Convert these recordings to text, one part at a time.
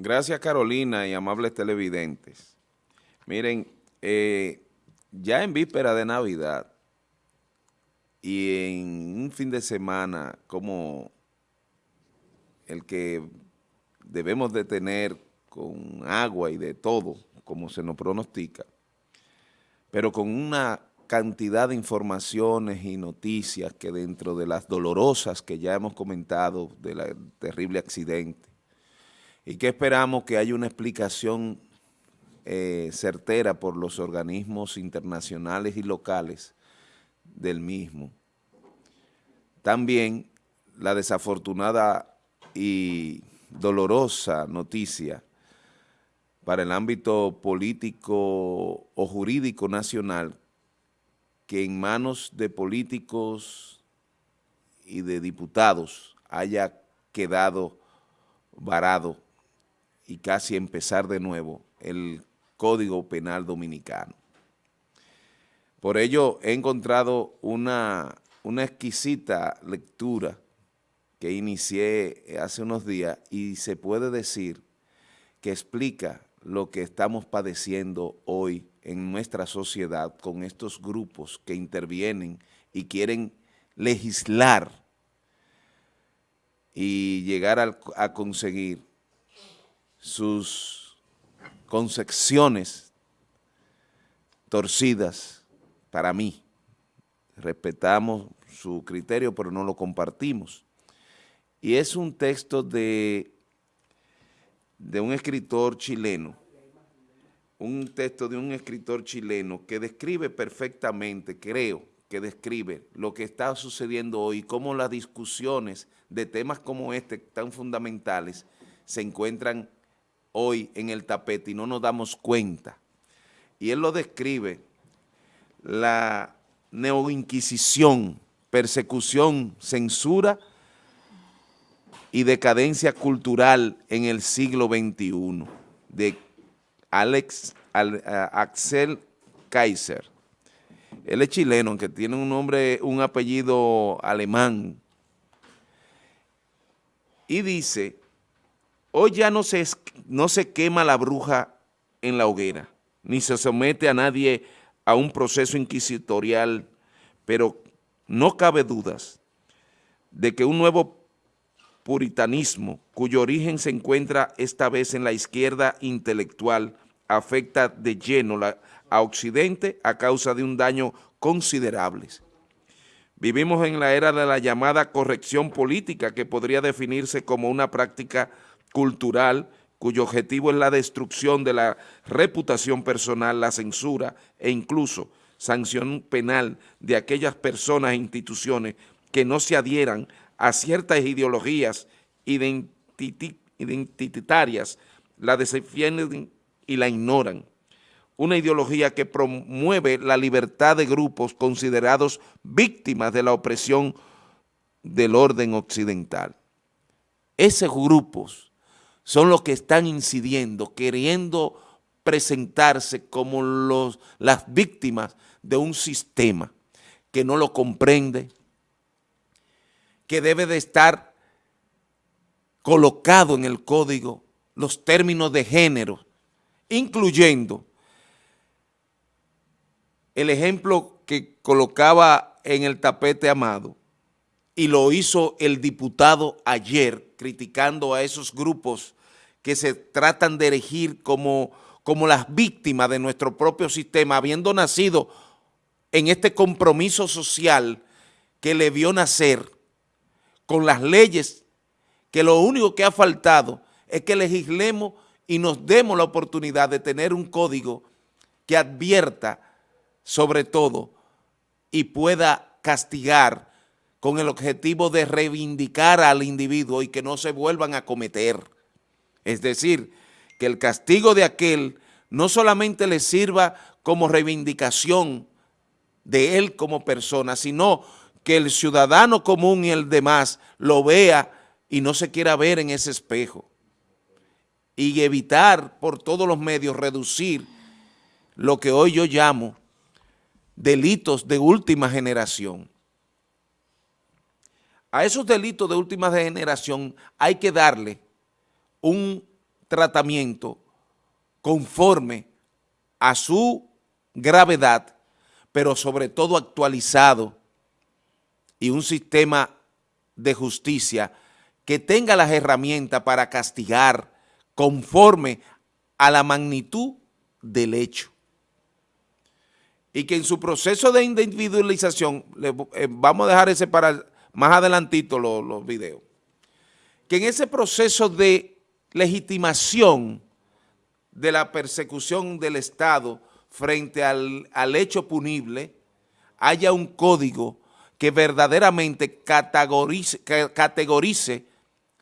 Gracias Carolina y amables televidentes. Miren, eh, ya en víspera de Navidad y en un fin de semana como el que debemos de tener con agua y de todo, como se nos pronostica, pero con una cantidad de informaciones y noticias que dentro de las dolorosas que ya hemos comentado del terrible accidente, y que esperamos que haya una explicación eh, certera por los organismos internacionales y locales del mismo. También la desafortunada y dolorosa noticia para el ámbito político o jurídico nacional que en manos de políticos y de diputados haya quedado varado y casi empezar de nuevo el Código Penal Dominicano. Por ello he encontrado una, una exquisita lectura que inicié hace unos días y se puede decir que explica lo que estamos padeciendo hoy en nuestra sociedad con estos grupos que intervienen y quieren legislar y llegar a, conseguir sus concepciones torcidas para mí. Respetamos su criterio, pero no lo compartimos. Y es un texto de, de un escritor chileno, un texto de un escritor chileno que describe perfectamente, creo, que describe lo que está sucediendo hoy, cómo las discusiones de temas como este tan fundamentales se encuentran hoy en el tapete y no nos damos cuenta. Y él lo describe, la neoinquisición, persecución, censura y decadencia cultural en el siglo XXI, de Alex, Axel Kaiser. Él es chileno, aunque tiene un nombre, un apellido alemán. Y dice, hoy ya no se, no se quema la bruja en la hoguera, ni se somete a nadie a un proceso inquisitorial, pero no cabe dudas de que un nuevo puritanismo, cuyo origen se encuentra esta vez en la izquierda intelectual, afecta de lleno a Occidente a causa de un daño considerable. Vivimos en la era de la llamada corrección política que podría definirse como una práctica cultural cuyo objetivo es la destrucción de la reputación personal, la censura e incluso sanción penal de aquellas personas e instituciones que no se adhieran a ciertas ideologías identitarias, la defienden y la ignoran. Una ideología que promueve la libertad de grupos considerados víctimas de la opresión del orden occidental. Esos grupos son los que están incidiendo, queriendo presentarse como los, las víctimas de un sistema que no lo comprende, que debe de estar colocado en el código los términos de género, incluyendo el ejemplo que colocaba en el tapete Amado, y lo hizo el diputado ayer, criticando a esos grupos que se tratan de elegir como, como las víctimas de nuestro propio sistema, habiendo nacido en este compromiso social que le vio nacer con las leyes, que lo único que ha faltado es que legislemos y nos demos la oportunidad de tener un código que advierta sobre todo y pueda castigar con el objetivo de reivindicar al individuo y que no se vuelvan a cometer. Es decir, que el castigo de aquel no solamente le sirva como reivindicación de él como persona, sino que el ciudadano común y el demás lo vea y no se quiera ver en ese espejo. Y evitar por todos los medios reducir lo que hoy yo llamo delitos de última generación. A esos delitos de última generación hay que darle un tratamiento conforme a su gravedad, pero sobre todo actualizado y un sistema de justicia que tenga las herramientas para castigar conforme a la magnitud del hecho. Y que en su proceso de individualización, eh, vamos a dejar ese para más adelantito los, los videos, que en ese proceso de legitimación de la persecución del Estado frente al, al hecho punible, haya un código que verdaderamente categorice,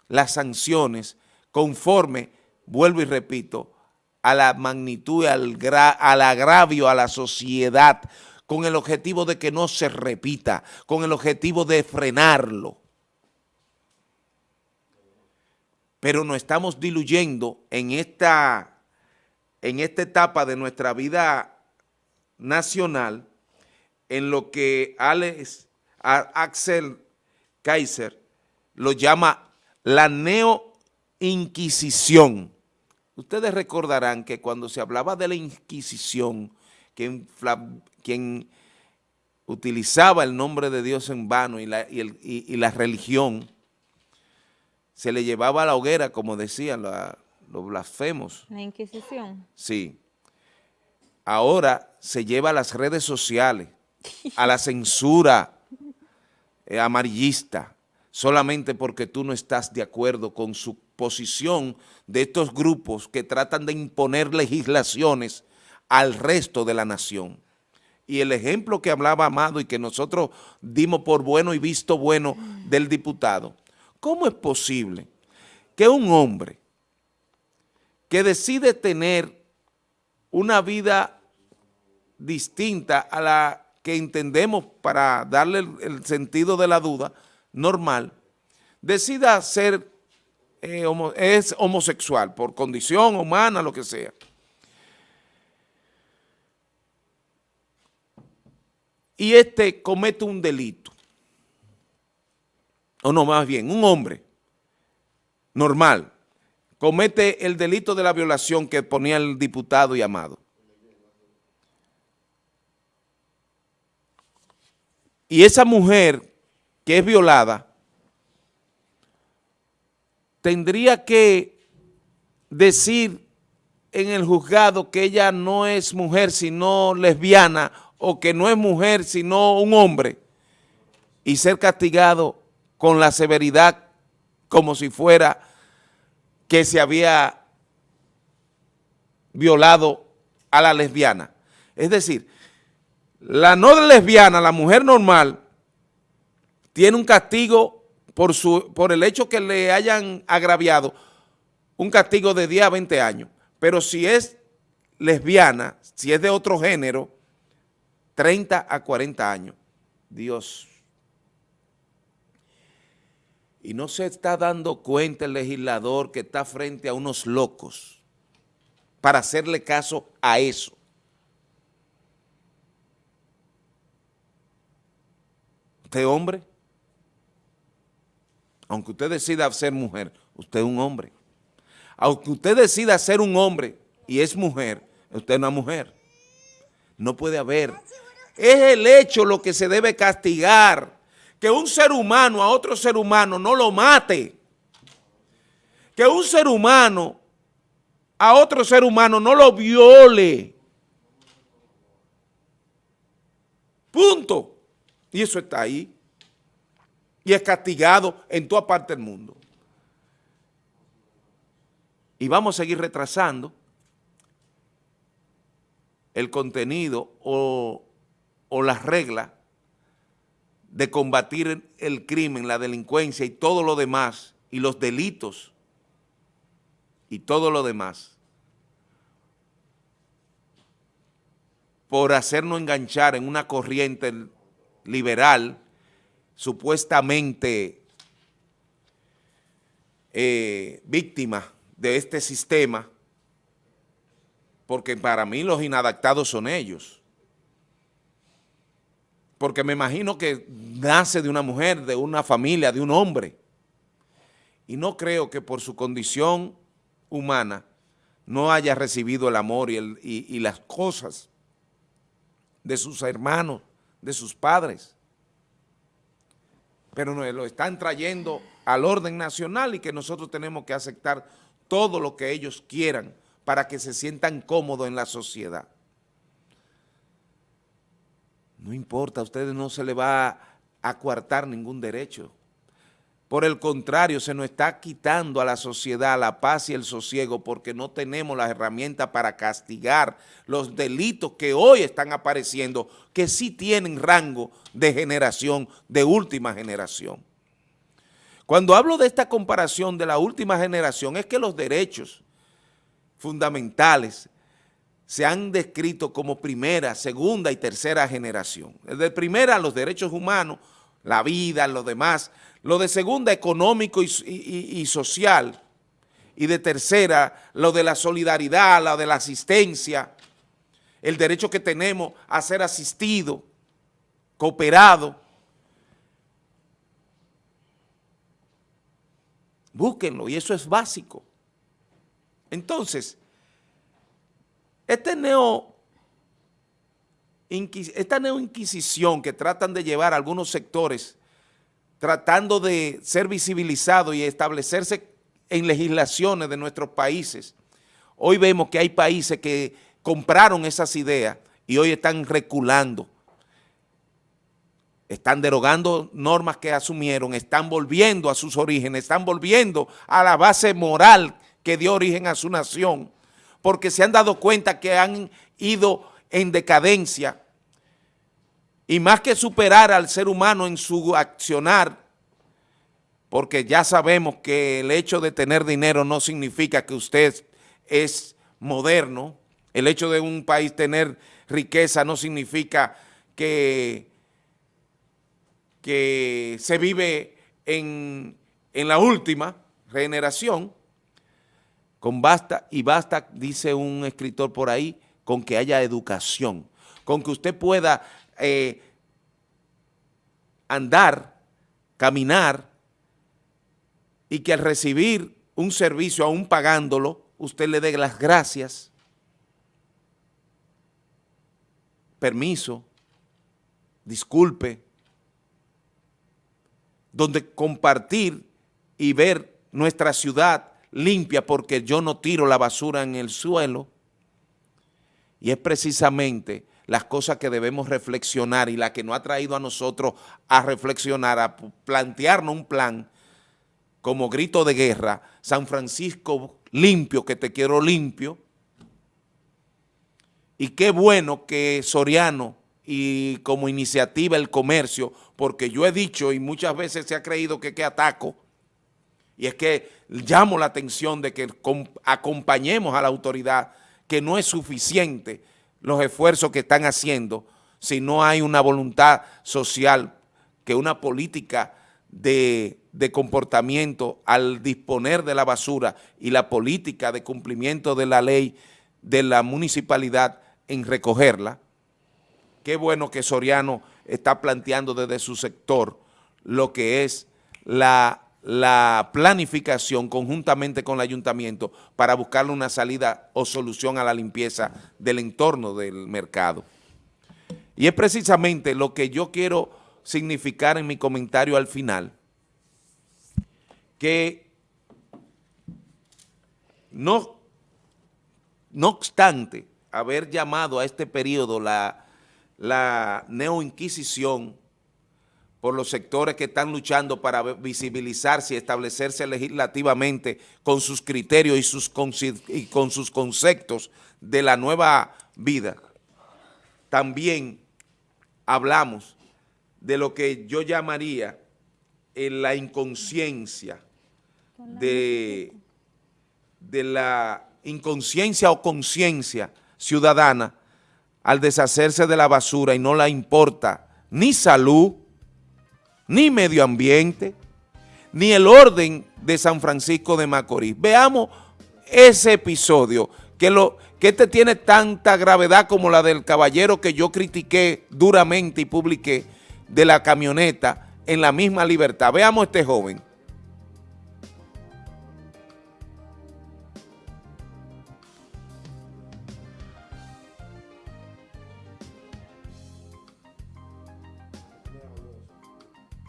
las sanciones conforme, vuelvo y repito, a la magnitud, al agravio a la sociedad, con el objetivo de que no se repita, con el objetivo de frenarlo. Pero nos estamos diluyendo en esta, en esta etapa de nuestra vida nacional en lo que Alex, Axel Kaiser lo llama la neo-inquisición. Ustedes recordarán que cuando se hablaba de la Inquisición, quien, utilizaba el nombre de Dios en vano y la, y la religión, se le llevaba a la hoguera, como decían los blasfemos. La Inquisición. Sí. Ahora se lleva a las redes sociales, a la censura eh, amarillista, solamente porque tú no estás de acuerdo con su posición de estos grupos que tratan de imponer legislaciones al resto de la nación. Y el ejemplo que hablaba Amado y que nosotros dimos por bueno y visto bueno del diputado, ¿cómo es posible que un hombre que decide tener una vida distinta a la que entendemos para darle el sentido de la duda, normal, decida ser, eh, es homosexual por condición humana, lo que sea. Y este comete un delito, o no, más bien, un hombre normal comete el delito de la violación que ponía el diputado y amado. Y esa mujer que es violada tendría que decir en el juzgado que ella no es mujer sino lesbiana o que no es mujer sino un hombre y ser castigado con la severidad como si fuera que se había violado a la lesbiana. Es decir, la no lesbiana, la mujer normal, tiene un castigo por, su, por el hecho que le hayan agraviado un castigo de 10 a 20 años. Pero si es lesbiana, si es de otro género, 30 a 40 años. Dios. Y no se está dando cuenta el legislador que está frente a unos locos para hacerle caso a eso. ¿Usted hombre? Aunque usted decida ser mujer, usted es un hombre. Aunque usted decida ser un hombre y es mujer, usted es una mujer. No puede haber. Es el hecho lo que se debe castigar. Que un ser humano a otro ser humano no lo mate. Que un ser humano a otro ser humano no lo viole. Punto. Y eso está ahí y es castigado en toda parte del mundo. Y vamos a seguir retrasando el contenido o, o las reglas de combatir el crimen, la delincuencia y todo lo demás, y los delitos y todo lo demás, por hacernos enganchar en una corriente liberal supuestamente eh, víctimas de este sistema, porque para mí los inadaptados son ellos. Porque me imagino que nace de una mujer, de una familia, de un hombre. Y no creo que por su condición humana no haya recibido el amor y, las cosas de sus hermanos, de sus padres. Pero nos lo están trayendo al orden nacional y que nosotros tenemos que aceptar todo lo que ellos quieran para que se sientan cómodos en la sociedad. No importa, a ustedes no se les va a coartar ningún derecho. Por el contrario, se nos está quitando a la sociedad la paz y el sosiego porque no tenemos las herramientas para castigar los delitos que hoy están apareciendo, que sí tienen rango de generación, de última generación. Cuando hablo de esta comparación de la última generación, es que los derechos fundamentales se han descrito como primera, segunda y tercera generación. Desde primera, los derechos humanos, la vida, lo demás. Lo de segunda, económico y, social. Y de tercera, lo de la solidaridad, lo de la asistencia, el derecho que tenemos a ser asistido, cooperado. Búsquenlo, y eso es básico. Entonces, este neo esta neoinquisición que tratan de llevar algunos sectores tratando de ser visibilizados y establecerse en legislaciones de nuestros países, hoy vemos que hay países que compraron esas ideas y hoy están reculando, están derogando normas que asumieron, están volviendo a sus orígenes, están volviendo a la base moral que dio origen a su nación, porque se han dado cuenta que han ido en decadencia. Y más que superar al ser humano en su accionar, porque ya sabemos que el hecho de tener dinero no significa que usted es moderno, el hecho de un país tener riqueza no significa que, que se vive en, en la última generación, con basta, y basta, dice un escritor por ahí, con que haya educación, con que usted pueda eh, andar, caminar, y que al recibir un servicio, aún pagándolo, usted le dé las gracias, permiso, disculpe, donde compartir y ver nuestra ciudad limpia porque yo no tiro la basura en el suelo, y es precisamente las cosas que debemos reflexionar y la que nos ha traído a nosotros a reflexionar, a plantearnos un plan como grito de guerra, San Francisco limpio, que te quiero limpio, y qué bueno que Soriano y como iniciativa el comercio, porque yo he dicho y muchas veces se ha creído que, que ataco, y es que llamo la atención de que acompañemos a la autoridad que no es suficiente los esfuerzos que están haciendo si no hay una voluntad social, que una política de, comportamiento al disponer de la basura y la política de cumplimiento de la ley de la municipalidad en recogerla. Qué bueno que Soriano está planteando desde su sector lo que es la la planificación conjuntamente con el ayuntamiento para buscarle una salida o solución a la limpieza del entorno del mercado. Y es precisamente lo que yo quiero significar en mi comentario al final, que no, no obstante haber llamado a este periodo la, la neoinquisición por los sectores que están luchando para visibilizarse y establecerse legislativamente con sus criterios y, sus y con sus conceptos de la nueva vida. También hablamos de lo que yo llamaría la inconsciencia, de, de la inconsciencia o conciencia ciudadana al deshacerse de la basura y no la importa ni salud, ni medio ambiente, ni el orden de San Francisco de Macorís. Veamos ese episodio, que, lo, que este tiene tanta gravedad como la del caballero que yo critiqué duramente y publiqué de la camioneta en la misma libertad. Veamos este joven.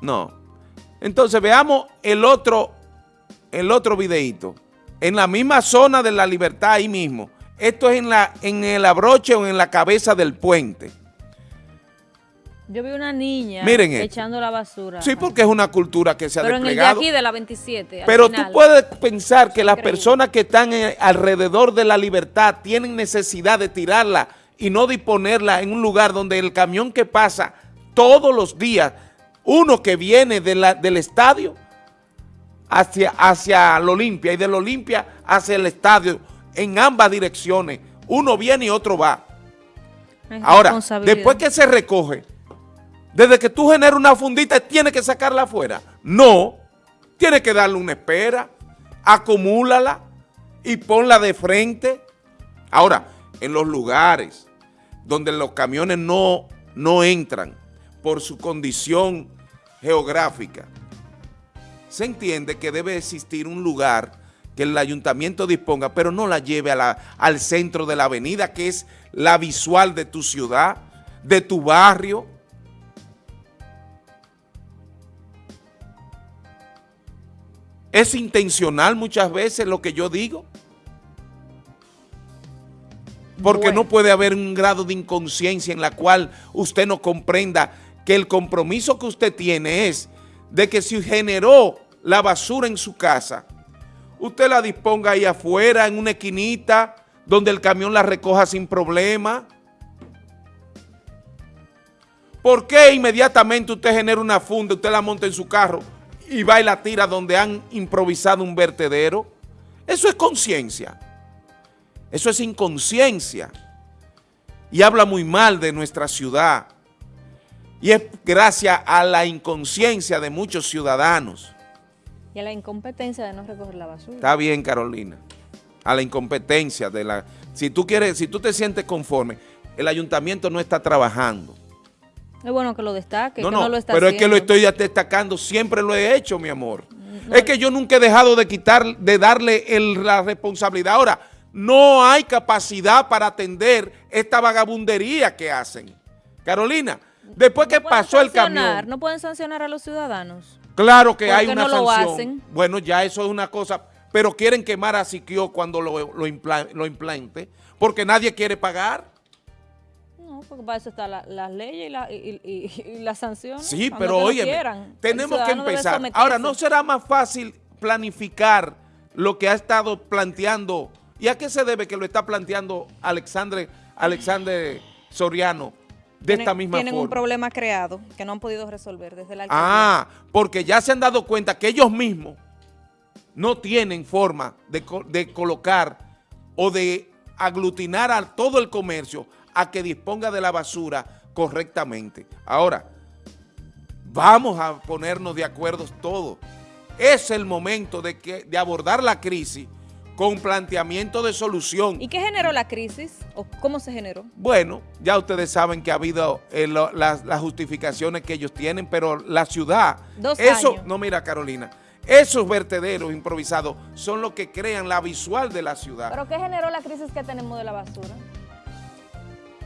No. Entonces veamos el otro, el otro videito. En la misma zona de la libertad ahí mismo. Esto es en, la, en el abroche o en la cabeza del puente. Yo vi una niña Miren esto. echando la basura. Sí, porque es una cultura que se ha Pero en el de desplegado. aquí, de la 27. al Pero tú puedes pensar que las Increíble. personas que están eh, alrededor de la libertad tienen necesidad de tirarla y no disponerla en un lugar donde el camión que pasa todos los días, uno que viene de la- del estadio hacia, hacia la Olimpia y de la Olimpia hacia el estadio, en ambas direcciones, uno viene y otro va. Es Ahora, después que se recoge, desde que tú generas una fundita, tienes que sacarla afuera. No, tienes que darle una espera, acumúlala y ponla de frente. Ahora, en los lugares donde los camiones no, no entran por su condición geográfica, se entiende que debe existir un lugar que el ayuntamiento disponga, pero no la lleve a la- al centro de la avenida, que es la visual de tu ciudad, de tu barrio. Es intencional muchas veces lo que yo digo. Porque Bueno. no puede haber un grado de inconsciencia en la cual usted no comprenda que el compromiso que usted tiene es de que si generó la basura en su casa, usted la disponga ahí afuera, en una esquinita, donde el camión la recoja sin problema. ¿Por qué inmediatamente usted genera una funda, usted la monta en su carro y va y la tira donde han improvisado un vertedero? Eso es conciencia. Eso es inconsciencia. Y habla muy mal de nuestra ciudad. Y es gracias a la inconsciencia de muchos ciudadanos. Y a la incompetencia de no recoger la basura. Está bien, Carolina. A la incompetencia de la... Si tú quieres, si tú te sientes conforme, el ayuntamiento no está trabajando. Es bueno que lo destaque, no, que no, no lo está pero es que lo estoy destacando, siempre lo he hecho, mi amor. es que yo nunca he dejado de quitar, de darle el- la responsabilidad. Ahora, no hay capacidad para atender esta vagabundería que hacen. Carolina, después que No pasó el camión, No pueden sancionar a los ciudadanos. claro que ¿Por hay una no lo sanción. hacen? Bueno, ya eso es una cosa, pero quieren quemar a Siquio cuando lo, lo, impla- lo implante, porque nadie quiere pagar. No, porque para eso están la- las leyes y, la- y- y- y las sanciones. Sí, cuando pero lo oye, tenemos que empezar. Ahora, ¿no será más fácil planificar lo que ha estado planteando? ¿Y a qué se debe que lo está planteando Alexandre, Alexandre Soriano de Tienen- esta misma Tienen un forma? problema creado que no han podido resolver desde la alcaldía. Ah, porque ya se han dado cuenta que ellos mismos no tienen forma de, de colocar o de aglutinar a todo el comercio a que disponga de la basura correctamente. Ahora, vamos a ponernos de acuerdo todos. Es el momento de, que, de abordar la crisis con planteamiento de solución. ¿Y qué generó la crisis? ¿O cómo se generó? Bueno, ya ustedes saben que ha habido eh, lo- las, las justificaciones que ellos tienen, pero la ciudad, Dos eso, años. no mira Carolina, esos vertederos improvisados son los que crean la visual de la ciudad. ¿Pero qué generó la crisis que tenemos de la basura?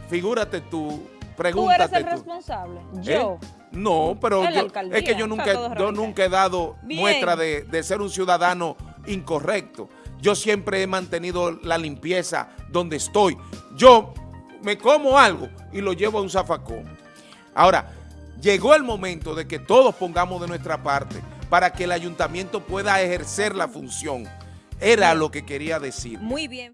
Figúrate tú, ¿Tú eres pregúntate el tú. responsable? ¿Eh? Yo. No, pero yo- es que yo nunca, yo nunca he dado Bien. muestra de, de ser un ciudadano incorrecto. Yo siempre he mantenido la limpieza donde estoy. Yo me como algo y lo llevo a un zafacón. Ahora, llegó el momento de que todos pongamos de nuestra parte para que el ayuntamiento pueda ejercer la función. Era lo que quería decir. Muy bien.